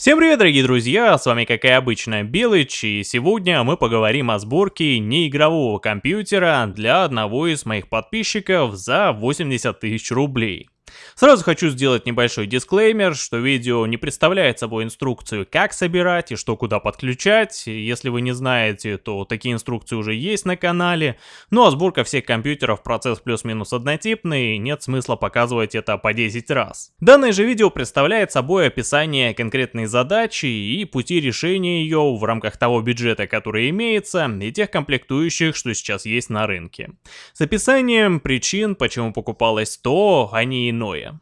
Всем привет, дорогие друзья, с вами как и обычно Белыч, и сегодня мы поговорим о сборке неигрового компьютера для одного из моих подписчиков за 80 тысяч рублей. Сразу хочу сделать небольшой дисклеймер, что видео не представляет собой инструкцию, как собирать и что куда подключать. Если вы не знаете, то такие инструкции уже есть на канале. Ну а сборка всех компьютеров процесс плюс-минус однотипный, нет смысла показывать это по 10 раз. Данное же видео представляет собой описание конкретной задачи и пути решения ее в рамках того бюджета, который имеется, и тех комплектующих, что сейчас есть на рынке. С описанием причин, почему покупалось то, а не paranoia.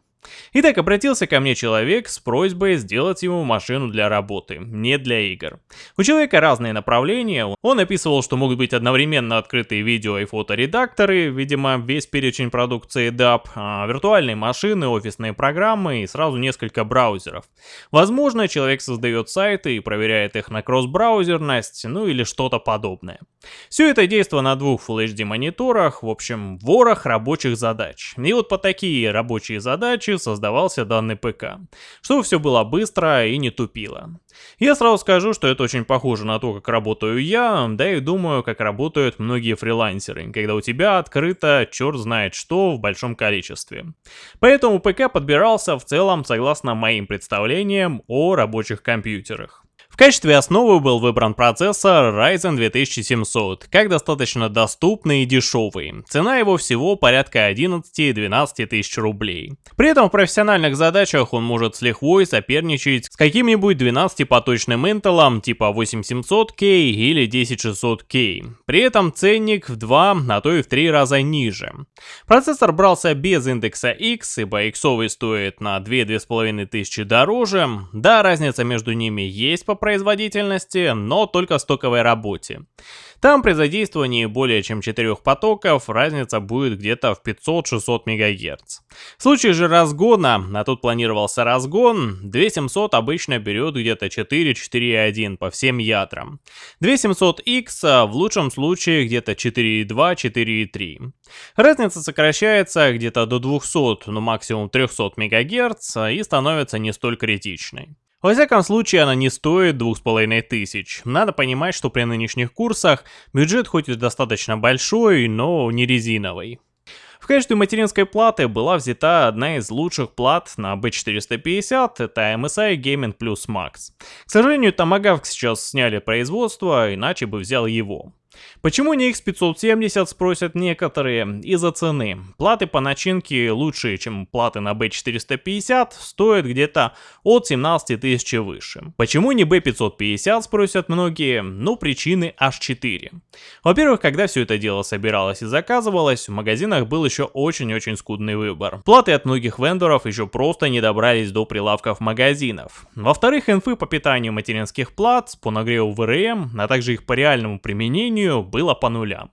Итак, обратился ко мне человек с просьбой сделать ему машину для работы, не для игр. У человека разные направления, он описывал, что могут быть одновременно открытые видео и фоторедакторы, видимо, весь перечень продукции DAP, а, виртуальные машины, офисные программы и сразу несколько браузеров. Возможно, человек создает сайты и проверяет их на кросс-браузерность, ну или что-то подобное. Все это действие на двух Full HD мониторах, в общем, ворох рабочих задач. И вот по такие рабочие задачи создавался данный ПК, чтобы все было быстро и не тупило. Я сразу скажу, что это очень похоже на то, как работаю я, да и думаю, как работают многие фрилансеры, когда у тебя открыто черт знает что в большом количестве. Поэтому ПК подбирался в целом согласно моим представлениям о рабочих компьютерах качестве основы был выбран процессор Ryzen 2700, как достаточно доступный и дешевый. Цена его всего порядка 11-12 тысяч рублей. При этом в профессиональных задачах он может с лихвой соперничать с каким-нибудь 12-поточным Intel типа 8700K или 10600K. При этом ценник в 2, а то и в 3 раза ниже. Процессор брался без индекса X, ибо иксовый стоит на 2-2,5 тысячи дороже. Да, разница между ними есть по производительности, но только стоковой работе. Там при задействовании более чем 4 потоков разница будет где-то в 500-600 МГц. В случае же разгона, а тут планировался разгон, 2700 обычно берет где-то 4-4,1 по всем ядрам. 2700X в лучшем случае где-то 4,2-4,3. Разница сокращается где-то до 200, ну максимум 300 МГц и становится не столь критичной. Во всяком случае, она не стоит двух с половиной тысяч. Надо понимать, что при нынешних курсах бюджет хоть и достаточно большой, но не резиновый. В качестве материнской платы была взята одна из лучших плат на B450, это MSI Gaming Plus Max. К сожалению, Tomahawk сейчас сняли производство, иначе бы взял его. Почему не X570, спросят некоторые, из-за цены. Платы по начинке лучшие, чем платы на B450, стоят где-то от 17 тысяч выше. Почему не B550, спросят многие, ну причины аж 4. Во-первых, когда все это дело собиралось и заказывалось, в магазинах был еще очень-очень скудный выбор. Платы от многих вендоров еще просто не добрались до прилавков магазинов. Во-вторых, инфы по питанию материнских плат, по нагреву ВРМ, а также их по реальному применению было по нулям.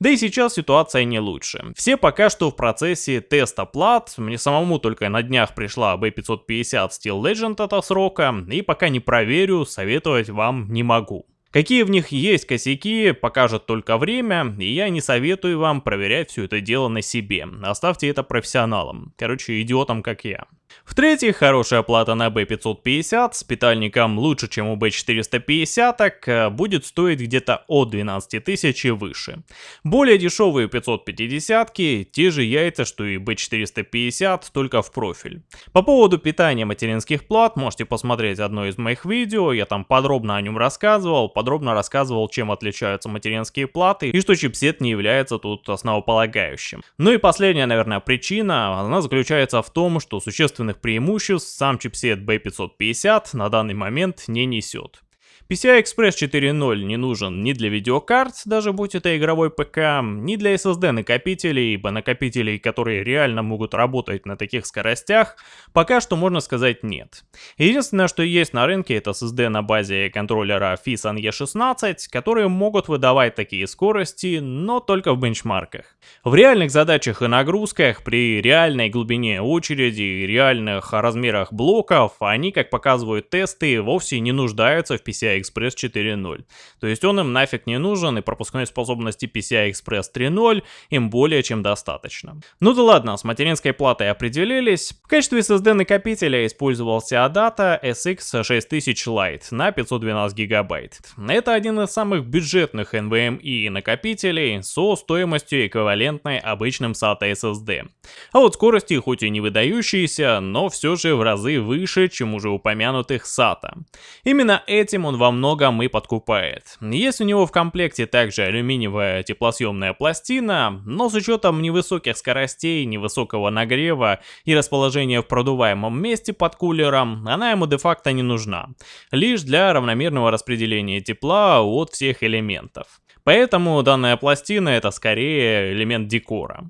Да и сейчас ситуация не лучше. Все пока что в процессе теста плат, мне самому только на днях пришла B550 Steel Legend от срока, и пока не проверю, советовать вам не могу. Какие в них есть косяки, покажет только время, и я не советую вам проверять все это дело на себе. Оставьте это профессионалам, короче, идиотам как я. В-третьих, хорошая плата на B550 с питальником лучше, чем у B450, так э, будет стоить где-то от 12 тысяч и выше. Более дешевые 550 те же яйца, что и B450, только в профиль. По поводу питания материнских плат, можете посмотреть одно из моих видео, я там подробно о нем рассказывал, подробно рассказывал, чем отличаются материнские платы и что чипсет не является тут основополагающим. Ну и последняя, наверное, причина, она заключается в том, что существенно существенных преимуществ сам чипсет B550 на данный момент не несет. PCI Express 4.0 не нужен ни для видеокарт, даже будь это игровой ПК, ни для SSD накопителей, ибо накопителей, которые реально могут работать на таких скоростях, пока что можно сказать нет. Единственное, что есть на рынке, это SSD на базе контроллера FISAN E16, которые могут выдавать такие скорости, но только в бенчмарках. В реальных задачах и нагрузках, при реальной глубине очереди и реальных размерах блоков, они, как показывают тесты, вовсе не нуждаются в PCI PCI Express 4.0. То есть он им нафиг не нужен, и пропускной способности PCI Express 3.0 им более чем достаточно. Ну да ладно, с материнской платой определились. В качестве SSD накопителя использовался ADATA SX 6000 Lite на 512 гигабайт. Это один из самых бюджетных NVMe накопителей со стоимостью эквивалентной обычным SATA SSD. А вот скорости хоть и не выдающиеся, но все же в разы выше, чем уже упомянутых SATA. Именно этим он во многом и подкупает. Есть у него в комплекте также алюминиевая теплосъемная пластина, но с учетом невысоких скоростей, невысокого нагрева и расположения в продуваемом месте под кулером, она ему де-факто не нужна. Лишь для равномерного распределения тепла от всех элементов. Поэтому данная пластина это скорее элемент декора.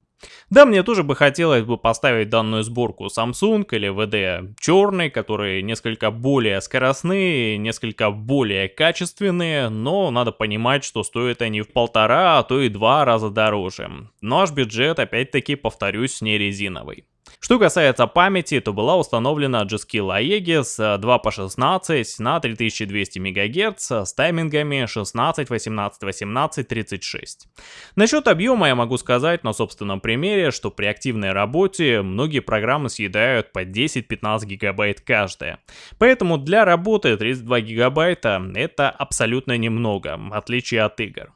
Да, мне тоже бы хотелось бы поставить данную сборку Samsung или VD черный, которые несколько более скоростные, несколько более качественные, но надо понимать, что стоят они в полтора, а то и два раза дороже. Наш бюджет, опять-таки, повторюсь, не резиновый. Что касается памяти, то была установлена G-Skill Aegis 2 по 16 на 3200 МГц с таймингами 16, 18, 18, 36. Насчет объема я могу сказать на собственном примере, что при активной работе многие программы съедают по 10-15 гигабайт каждая. Поэтому для работы 32 гигабайта это абсолютно немного, в отличие от игр.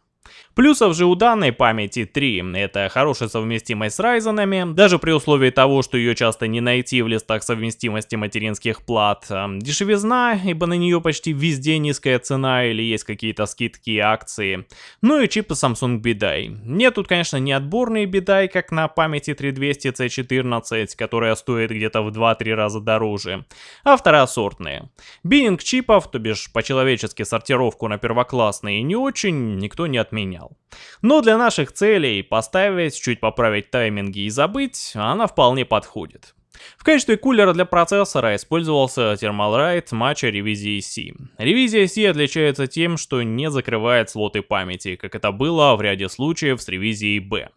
Плюсов же у данной памяти 3. Это хорошая совместимость с Ryzen, даже при условии того, что ее часто не найти в листах совместимости материнских плат. Дешевизна, ибо на нее почти везде низкая цена или есть какие-то скидки и акции. Ну и чипы Samsung BDI. Нет тут, конечно, не отборные BDI, как на памяти 3200 C14, которая стоит где-то в 2-3 раза дороже, а второсортные. Биннинг чипов, то бишь по-человечески сортировку на первоклассные не очень, никто не отменял понял. Но для наших целей поставить, чуть поправить тайминги и забыть, она вполне подходит. В качестве кулера для процессора использовался Thermalright матча ревизии C. Ревизия C отличается тем, что не закрывает слоты памяти, как это было в ряде случаев с ревизией B.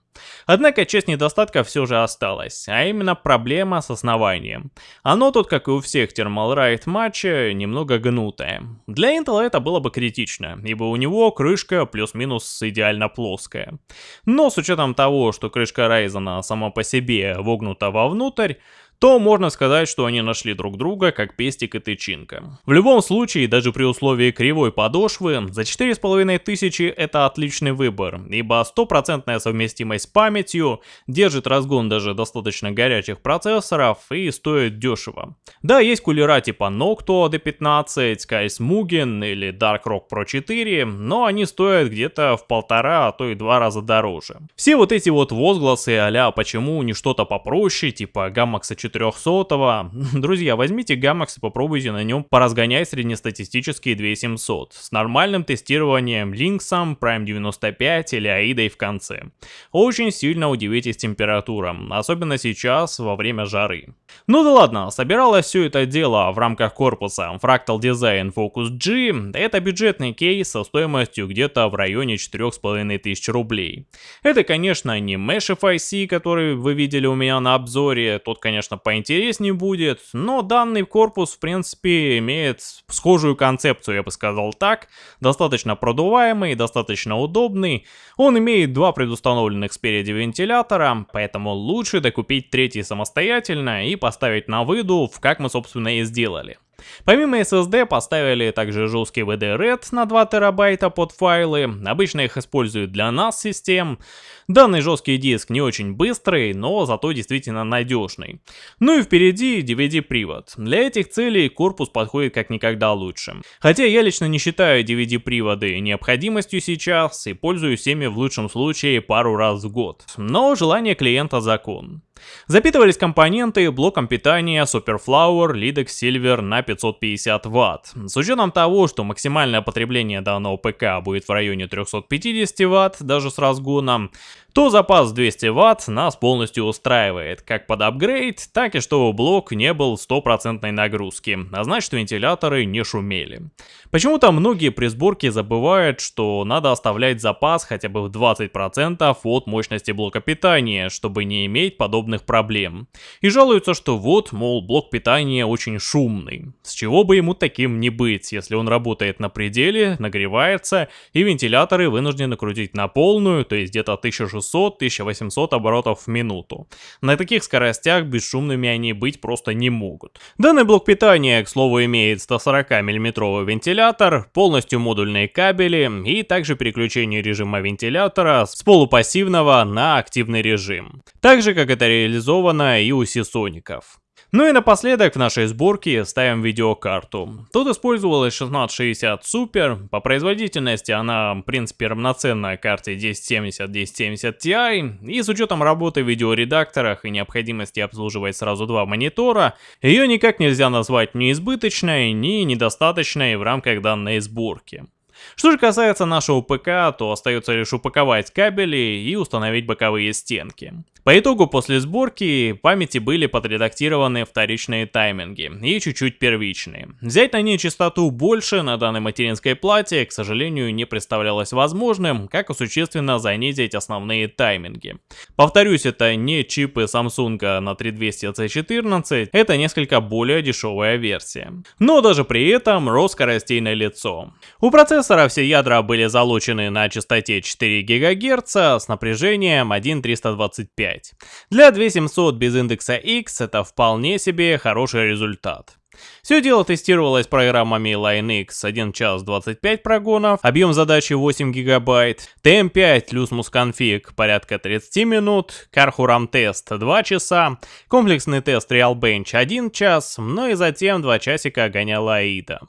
Однако часть недостатков все же осталась, а именно проблема с основанием. Оно тут, как и у всех Thermalright матча, немного гнутое. Для Intel это было бы критично, ибо у него крышка плюс-минус идеально плоская. Но с учетом того, что крышка Ryzen сама по себе вогнута вовнутрь, то можно сказать, что они нашли друг друга, как пестик и тычинка. В любом случае, даже при условии кривой подошвы, за 4500 это отличный выбор, ибо стопроцентная совместимость с памятью держит разгон даже достаточно горячих процессоров и стоит дешево. Да, есть кулера типа Noctua D15, Skies Mugen или Dark Rock Pro 4, но они стоят где-то в полтора, а то и два раза дороже. Все вот эти вот возгласы а почему не что-то попроще, типа Gamma 4 400. Друзья, возьмите Gamax и попробуйте на нем поразгонять среднестатистические 2700 с нормальным тестированием Lynx, Prime 95 или AIDA в конце. Очень сильно удивитесь температурам, особенно сейчас во время жары. Ну да ладно, собиралось все это дело в рамках корпуса Fractal Design Focus G. Это бюджетный кейс со стоимостью где-то в районе 4500 рублей. Это, конечно, не Mesh FIC, который вы видели у меня на обзоре, тот, конечно, поинтереснее будет, но данный корпус, в принципе, имеет схожую концепцию, я бы сказал так, достаточно продуваемый, достаточно удобный, он имеет два предустановленных спереди вентилятора, поэтому лучше докупить третий самостоятельно и поставить на выдув, как мы, собственно, и сделали. Помимо SSD поставили также жесткий VD-RED на 2 терабайта под файлы, обычно их используют для NAS систем. Данный жесткий диск не очень быстрый, но зато действительно надежный. Ну и впереди DVD-привод. Для этих целей корпус подходит как никогда лучше. Хотя я лично не считаю DVD-приводы необходимостью сейчас и пользуюсь ими в лучшем случае пару раз в год. Но желание клиента закон. Запитывались компоненты блоком питания Superflower Lidex Silver на 550 Вт. С учетом того, что максимальное потребление данного ПК будет в районе 350 Вт, даже с разгоном, то запас 200 Вт нас полностью устраивает, как под апгрейд, так и чтобы блок не был стопроцентной нагрузки, а значит вентиляторы не шумели. Почему-то многие при сборке забывают, что надо оставлять запас хотя бы в 20% от мощности блока питания, чтобы не иметь подобных проблем. И жалуются, что вот, мол, блок питания очень шумный. С чего бы ему таким не быть, если он работает на пределе, нагревается, и вентиляторы вынуждены крутить на полную, то есть где-то 1600-1800 оборотов в минуту. На таких скоростях бесшумными они быть просто не могут. Данный блок питания, к слову, имеет 140 мм вентилятор, полностью модульные кабели и также переключение режима вентилятора с полупассивного на активный режим. Так же, как это реализовано и у Сисоников. Ну и напоследок в нашей сборке ставим видеокарту. Тут использовалась 1660 Super, по производительности она в принципе равноценна карте 1070-1070 Ti, и с учетом работы в видеоредакторах и необходимости обслуживать сразу два монитора, ее никак нельзя назвать ни избыточной, ни недостаточной в рамках данной сборки. Что же касается нашего ПК, то остается лишь упаковать кабели и установить боковые стенки. По итогу после сборки памяти были подредактированы вторичные тайминги и чуть-чуть первичные. Взять на ней частоту больше на данной материнской плате, к сожалению, не представлялось возможным, как и существенно занизить основные тайминги. Повторюсь, это не чипы Samsung на 3200C14, это несколько более дешевая версия. Но даже при этом рост скоростей на лицо. У процессора все ядра были залучены на частоте 4 ГГц с напряжением 1.325. 5. Для 2700 без индекса X это вполне себе хороший результат. Все дело тестировалось программами LineX 1 час 25 прогонов, объем задачи 8 гигабайт, TM5 Lusmus Config порядка 30 минут, Karhuram тест 2 часа, комплексный тест RealBench 1 час, ну и затем 2 часика гоняла AIDA.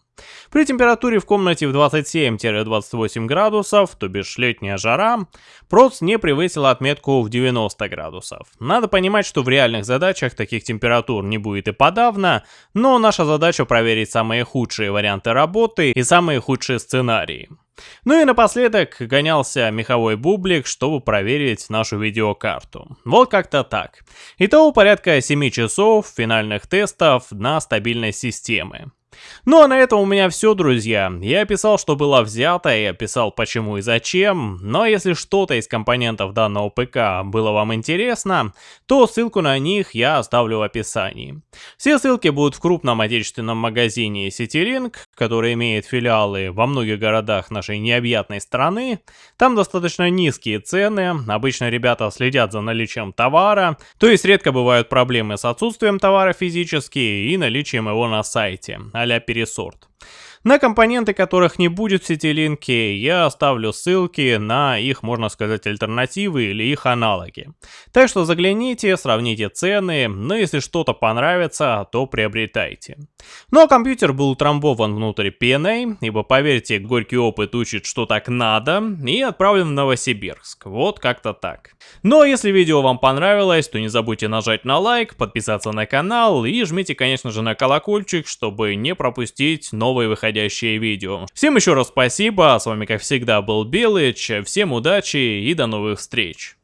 При температуре в комнате в 27-28 градусов, то бишь летняя жара, проц не превысил отметку в 90 градусов. Надо понимать, что в реальных задачах таких температур не будет и подавно, но наша задача проверить самые худшие варианты работы и самые худшие сценарии. Ну и напоследок гонялся меховой бублик, чтобы проверить нашу видеокарту. Вот как-то так. Итого порядка 7 часов финальных тестов на стабильность системы. Ну а на этом у меня все, друзья. Я описал, что было взято, и описал почему и зачем, но если что-то из компонентов данного ПК было вам интересно, то ссылку на них я оставлю в описании. Все ссылки будут в крупном отечественном магазине CityLink, который имеет филиалы во многих городах нашей необъятной страны. Там достаточно низкие цены, обычно ребята следят за наличием товара, то есть редко бывают проблемы с отсутствием товара физически и наличием его на сайте а-ля пересорт. На компоненты, которых не будет в сетилинке, я оставлю ссылки на их, можно сказать, альтернативы или их аналоги. Так что загляните, сравните цены, но если что-то понравится, то приобретайте. Ну а компьютер был утрамбован внутрь PNA, ибо поверьте, горький опыт учит, что так надо, и отправлен в Новосибирск. Вот как-то так. Ну а если видео вам понравилось, то не забудьте нажать на лайк, подписаться на канал и жмите, конечно же, на колокольчик, чтобы не пропустить новые выходящие видео. Всем еще раз спасибо, с вами как всегда был Белыч, всем удачи и до новых встреч.